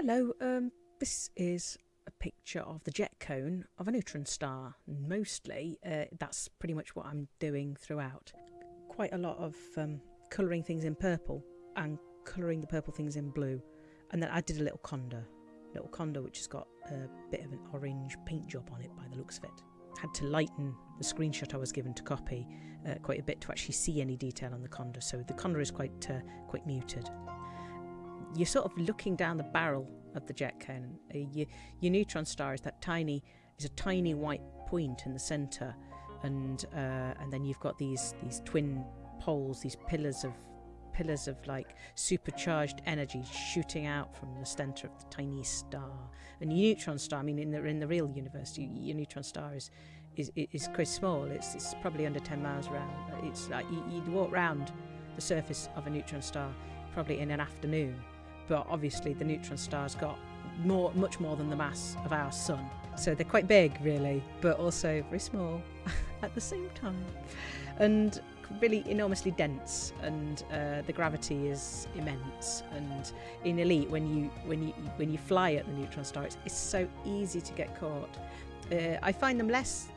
Hello, um, this is a picture of the jet cone of a neutron star. Mostly, uh, that's pretty much what I'm doing throughout. Quite a lot of um, colouring things in purple and colouring the purple things in blue. And then I did a little conda, little condor which has got a bit of an orange paint job on it by the looks of it. Had to lighten the screenshot I was given to copy uh, quite a bit to actually see any detail on the condor, so the condor is quite uh, quite muted you're sort of looking down the barrel of the jet cone. Uh, your, your, neutron star is that tiny, is a tiny white point in the centre, and uh, and then you've got these these twin poles, these pillars of pillars of like supercharged energy shooting out from the centre of the tiny star. And your neutron star, I mean, in the in the real universe, you, your neutron star is is is quite small. It's it's probably under 10 miles around. It's like you, you'd walk round the surface of a neutron star probably in an afternoon but obviously the neutron star's got more, much more than the mass of our sun. So they're quite big, really, but also very small at the same time, and really enormously dense. And uh, the gravity is immense. And in Elite, when you when you when you fly at the neutron star, it's, it's so easy to get caught. Uh, I find them less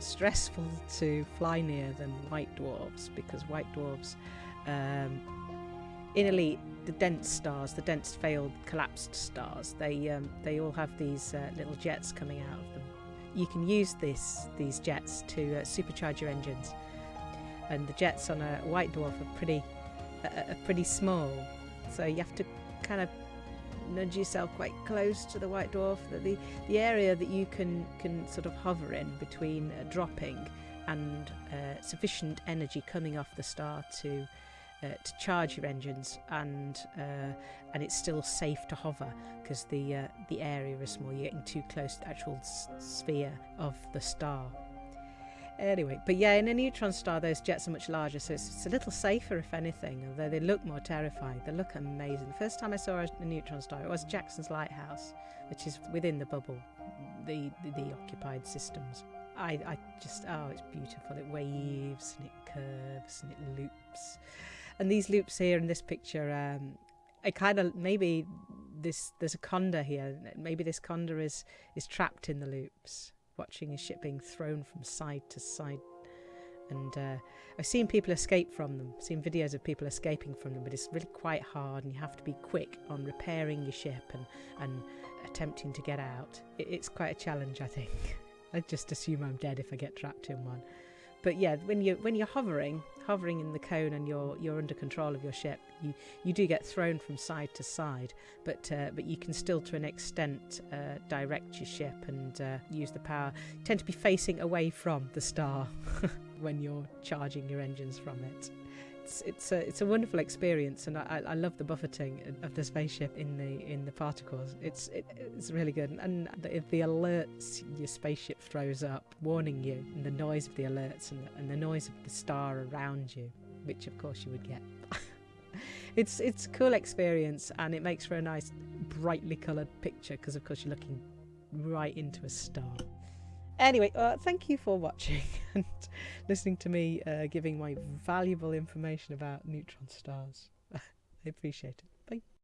stressful to fly near than white dwarfs because white dwarfs um, in Elite, the dense stars, the dense failed collapsed stars, they um, they all have these uh, little jets coming out of them. You can use this these jets to uh, supercharge your engines, and the jets on a white dwarf are pretty uh, are pretty small, so you have to kind of nudge yourself quite close to the white dwarf. The the area that you can can sort of hover in between uh, dropping and uh, sufficient energy coming off the star to uh, to charge your engines and uh, and it's still safe to hover because the uh, the area is small. You're getting too close to the actual sphere of the star. Anyway but yeah in a neutron star those jets are much larger so it's, it's, a little safer if anything although they look more terrifying. They look amazing. The first time I saw a neutron star it was Jackson's Lighthouse which is within the bubble the the, the occupied systems. I, I just oh it's beautiful. It waves and it curves and it loops and these loops here in this picture, um, I kind of maybe this there's a conda here. Maybe this conda is is trapped in the loops, watching his ship being thrown from side to side. And uh, I've seen people escape from them, seen videos of people escaping from them, but it's really quite hard, and you have to be quick on repairing your ship and and attempting to get out. It, it's quite a challenge, I think. I just assume I'm dead if I get trapped in one but yeah, when you when you're hovering, hovering in the cone and you're you're under control of your ship, you you do get thrown from side to side, but uh, but you can still to an extent uh, direct your ship and uh, use the power. You tend to be facing away from the star when you're charging your engines from it it's it's a it's a wonderful experience, and I, I love the buffeting of the spaceship in the in the particles. It's it, it's really good, and the, the alerts your spaceship throws up, warning you, and the noise of the alerts, and the, and the noise of the star around you, which of course you would get. it's it's a cool experience, and it makes for a nice brightly coloured picture because of course you're looking right into a star. Anyway, uh, thank you for watching and listening to me uh, giving my valuable information about neutron stars. I appreciate it.